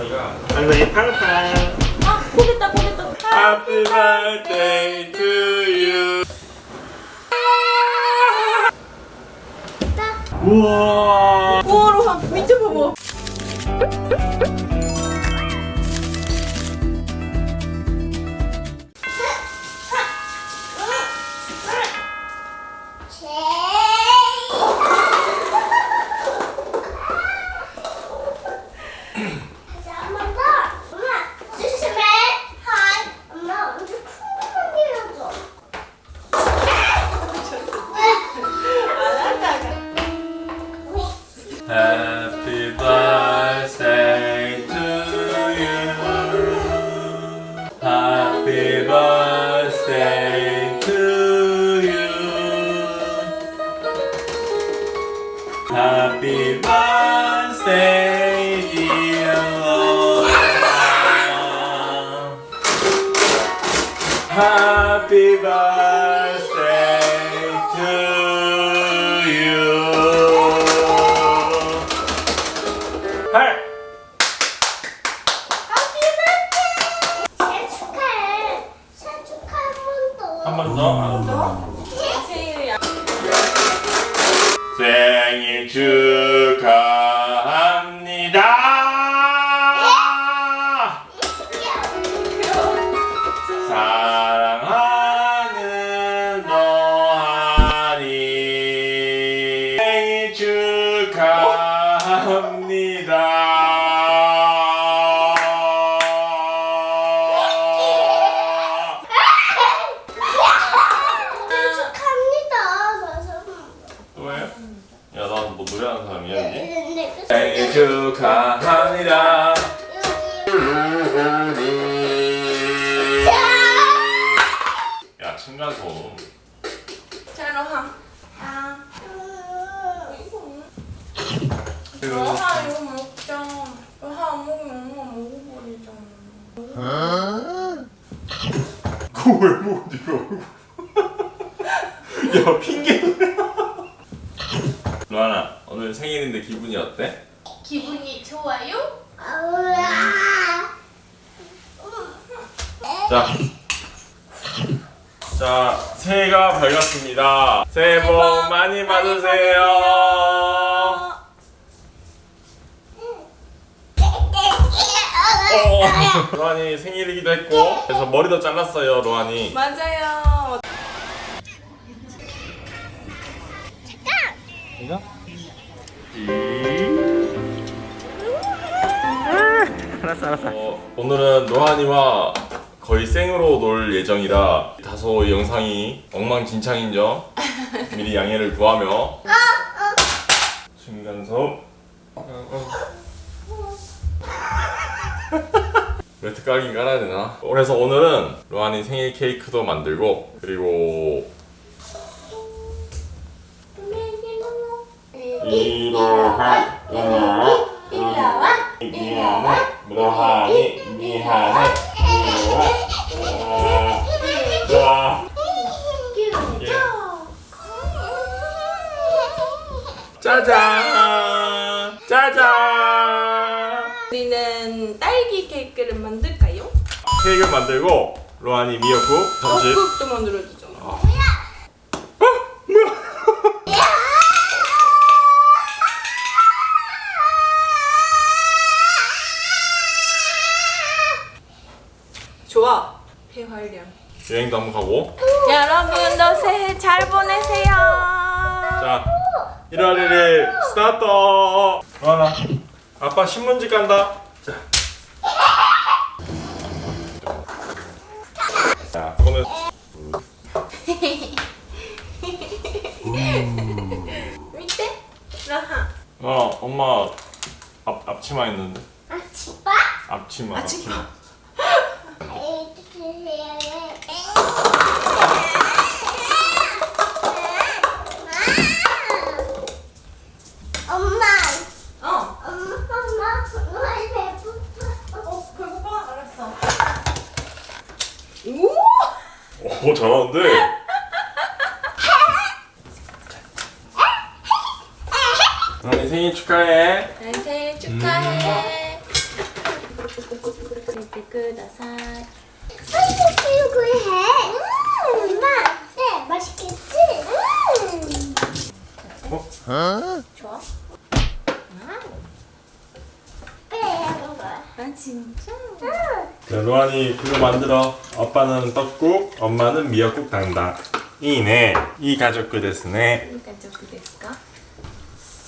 로아니가 항상 팡팡 아 포겠다 포겠다. Happy birthday to you. 우와. 우와 로하 밑에 봐봐 birthday to 생 로하 안 먹으면 엄마 먹어버리잖아 그거 왜 먹어, 니가 야, 핑계. 로하나, 오늘 생일인데 기분이 어때? 기분이 좋아요? 자. 자, 새해가 밝았습니다. 새해 복 많이 받으세요. 어, 로한이 생일이기도 했고, 그래서 머리도 잘랐어요, 로한이. 맞아요 이거? 알았어, 알았어. 어, 오늘은 로한이와 거의 생으로 놀 예정이라 다소 이 영상이 엉망진창인 점 미리 양해를 구하며 층간소음 매트 깔긴 깔아야 되나? 그래서 오늘은 로한이 생일 케이크도 만들고 그리고 짜잔 케이크를 만들고 로한이 미역국 점심 떡국도 만들어주잖아. 좋아. 폐활량. 여행도 한번 가고. 여러분도 새해 잘 보내세요. 자 1월 1일 스타트! 로한아 아빠 신문지 간다 자. 자 그러면 밑에 라하 어 엄마 앞, 앞치마 있는데? 앞치마 앞치마 엄마, 어 엄마, 엄마, 정말 배고파. 어, 배고파? 알았어. 오! 오 잘하는데 로한이 생일 축하해. 난 생일 축하해. 이렇게 끄다사. 아이고 그리고 해. 엄마, 네 맛있겠지? 어? 어? 진짜? 자, 로안이 그거 만들어. 아빠는 떡국, 엄마는 미역국 단다. 이네. 이 가족 그대스네. 이 가족 그대스까?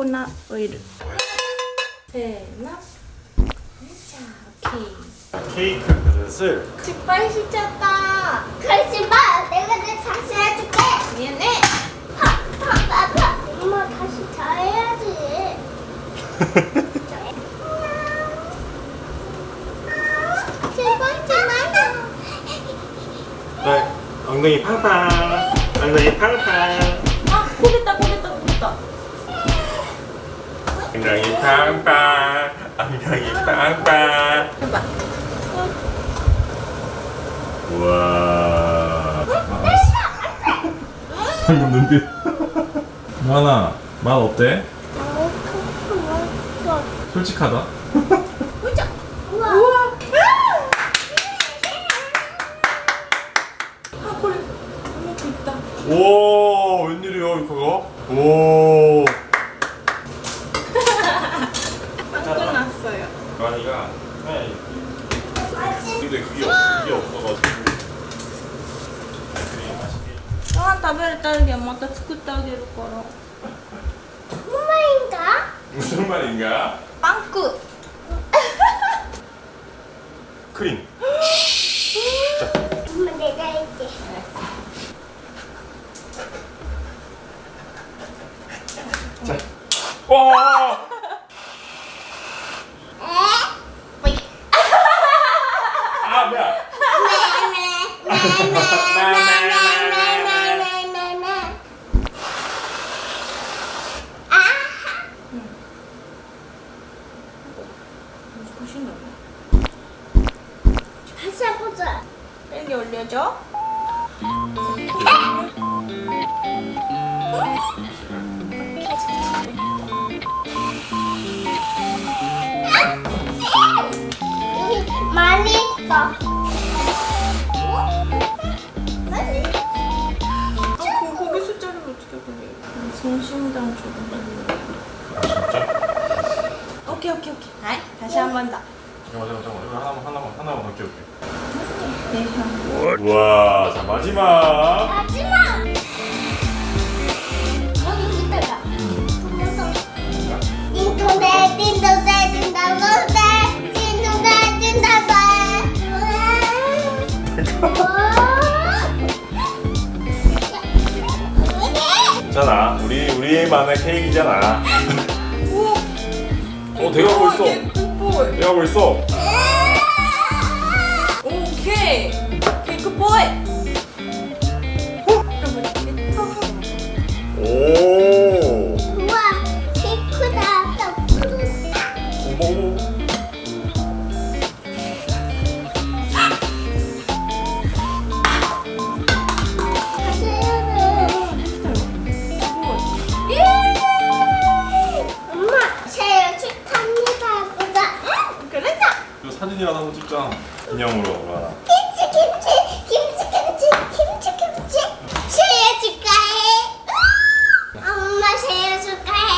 코코넛 오일. 대나 자 오케이 케이크 그릇을 직발 시켰다. 그렇지만 내가 내 자신 해줄게. 미안해. 팍팍팍팍 엄마 다시 잘해야지. 네, 엉덩이 팡팡. 엉덩이 팡팡. 아 코겠다 코 엉덩이 팡팡. 엉덩이. 해봐 우와. 방금 눈빛. 만아, 맛 어때? 솔직하다. 우와. 오, 웬일이야, 그거? 오. 끝났어요 만이가 네. 맛있- 근데 그게 없, 그게 없어가지고. 아이스크림 맛있게. ご飯食べるたびはまた作ってあげるから 엄마인가? 무슨 말인가? 빵꾸 크림. 엄마 내가 할게. 자. 와. 다시 해보자. 여기 올려줘 많이 있어. 오케이 오케이 오케이 아이 다시 한 번 더 잠깐만 잠깐만 이거 하나만 하나만 하나만 할게 올게. 네, 우와 자 마지막. 마지막. 여기 있다가. 보면서. 띵동대 띵동대 띵동대 띵동대 띵동대. 우와. 있잖아 우리 우리만의 케이크잖아. 어 돼가고 있어. 케이크 돼가고 있어. 찍자. 기념으로 하나. 김치, 김치, 김치, 김치, 김치, 김치. 생일 축하해. 엄마 생일 축하해.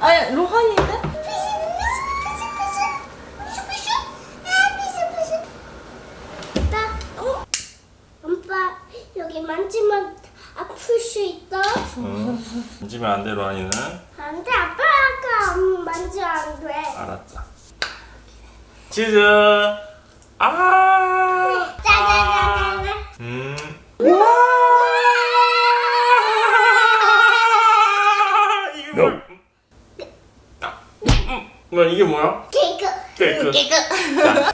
아니 로한인데? 여기 만지면 아플 수 있어? 응. 만지면 안 돼. 안돼 아빠가 만지면 안 돼 알았다. 치즈. 이게 뭐야? 아, 음, 음. 뭐야 이게 뭐야? 케이크 케이크. 깨끗.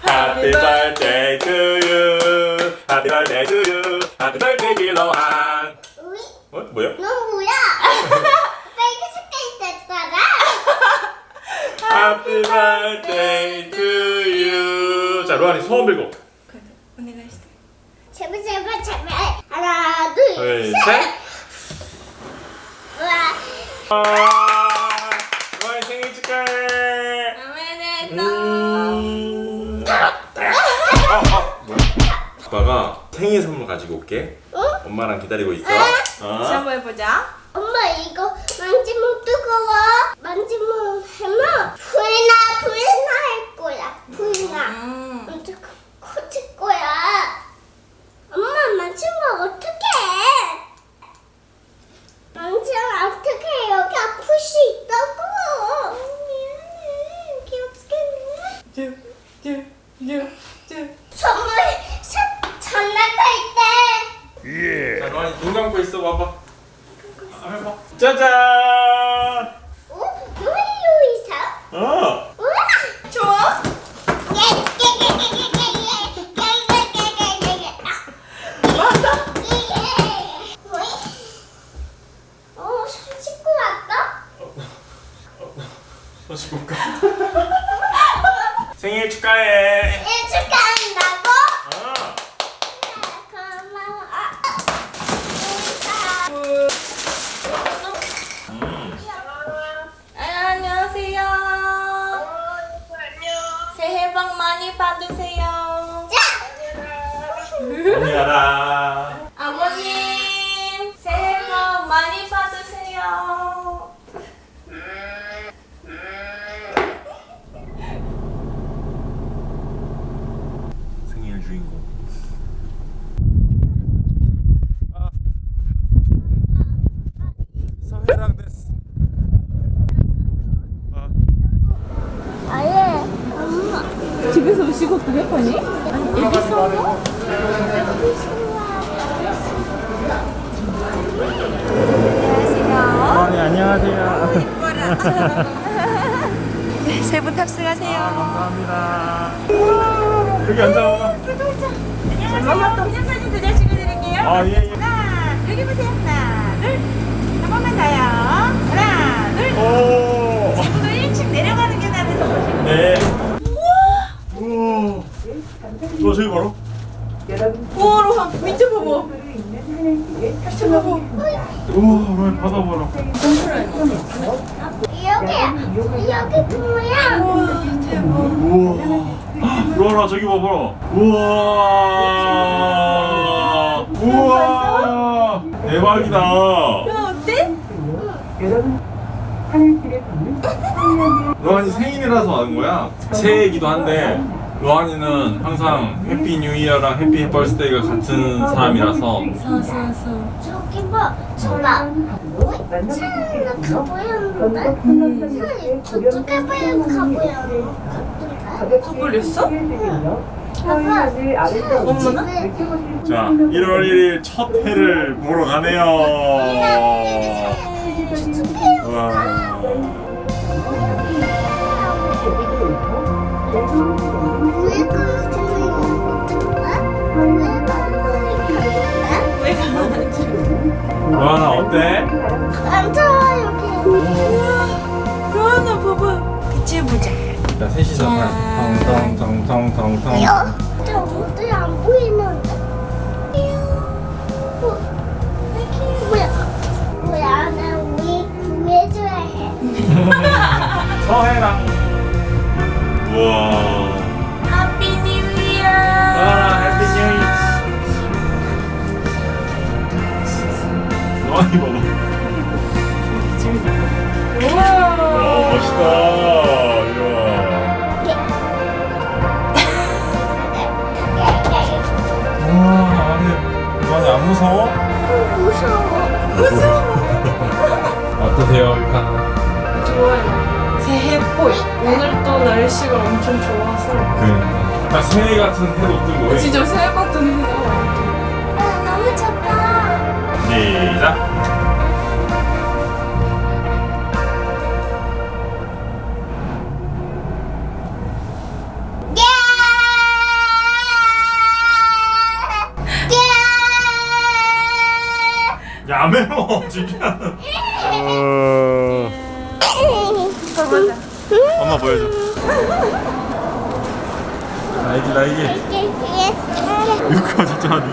자, Happy birthday to you. Happy birthday to you. Happy birthday 빌로한. 우리 어? 뭐야? 넌 뭐야? 빨간색깔 됐다가 Happy birthday to you. 자, 로한이 소원 빌고. 제발 제발 제발 하나 둘 둘, 셋. 셋. 우와 생일 선물 가지고 올게. 응? 엄마랑 기다리고 있어. 다시 어? 한번 해보자. 엄마 이거 만지면 뜨거워 만지면 하면 불나 불나 할 거야 불나 음. 엄청 커질 거야 엄마 만지면 어떡해 만지면 어떡해 여기 아플 수 있다고 미안해 귀엽겠네 쭈쭈쭈쭈. 선물 사- 장난감 있대 자, 로한이 눈 감고 있어 봐봐. 아, 해봐. 짜잔. 어? 뭐예요 이사? 어. 우와 좋아? 맞아? 어, 손 씻고 왔다? 다시 볼까? 생일 축하해. 일 축하한다고? 어. 고마워. 음. 아, 안녕하세요. 새해 복 많이 받으세요. 언니야라. 아버님, 새해 복 많이 받으세요. 생일 주인공. 서해랑 됐어. 아예 엄마. 집에서 음식 어떻게 할 거니? 안녕하세요. 네 안녕하세요. 세 분 탑승하세요. 감사합니다. 여기 앉아. 그냥 사진 두장 찍어드릴게요. 아 예. 예. 하나, 여기 보세요. 하나, 둘. 한 번만 더요. 하나, 둘. 오. 지금도 1층 내려가는 계단에서 보시면 네. 우와. 너 저기 봐라. 우와, 밑에 봐봐. 밑에 봐봐. 우와, 왜 바다 봐라. 여기 여기 뭐야? 우와, 대박. 우와. 로한아 저기 봐봐라. 우와. 우와. 대박이다. 야, 어때? 로한이 생일이라서 하는 거야. 새해이기도 한데 로한이는 항상 Happy New Year랑 Happy Birthday가 같은 사람이라서. 저기 봐. 저라. 차는 가보였는데? 차는 저쪽에 가보였는데? 또 걸렸어? 자 1월 1일 첫 해를 보러 가네요. 와. 왜 가만히 로한아 어때? 로하나 봐봐. 같이 해보자. 자 셋이서 텅텅텅텅텅텅. 안 보이는데? 어, 뭐야? 뭐야? 나 우리 구해줘야 해. 서해랑. 우와. 새해 같은 해도 뜬 거예요. 어, 진짜 새해 같은 해. 아, 너무 좋다. 시작. 야 매워 진짜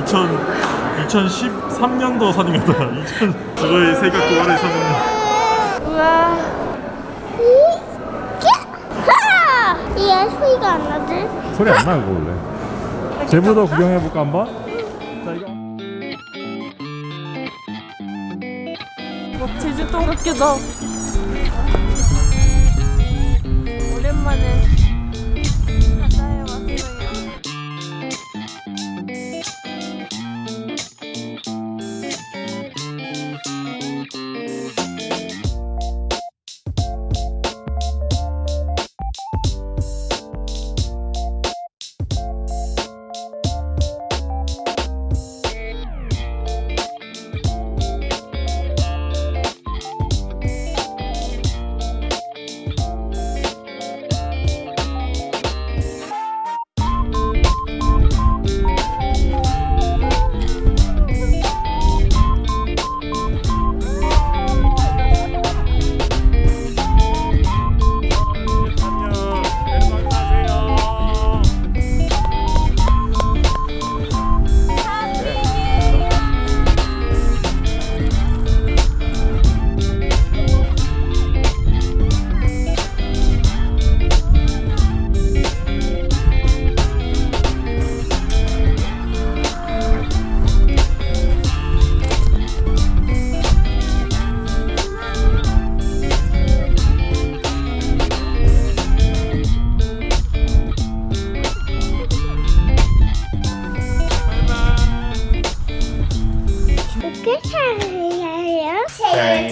2000, 2013년도 사진이다. 2000 저거의 새가 그거를 사진. 우와. 얘 소리가 안 나지? 소리 안 나고 원래. 제부도 구경해 볼까 한번? 자 이거. 뭐 제주도 같기도. 오랜만에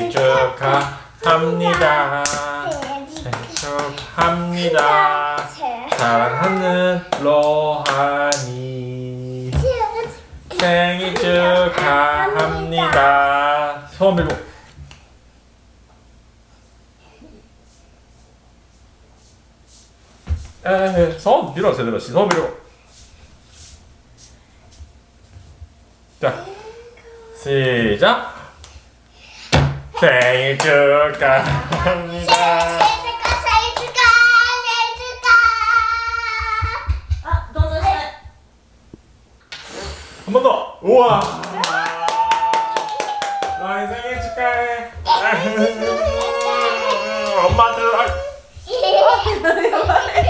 생일 축하합니다. 축하합니다. 사랑하는 로하니 생일 축하합니다. 소원 빌고. 에, 소원 빌어 제대로 소원 빌고. 자, 시작. 생일 축하합니다. 아, 너는 해. 한번 더. 우와. 나의 생일 축하해. 엄마들. 아,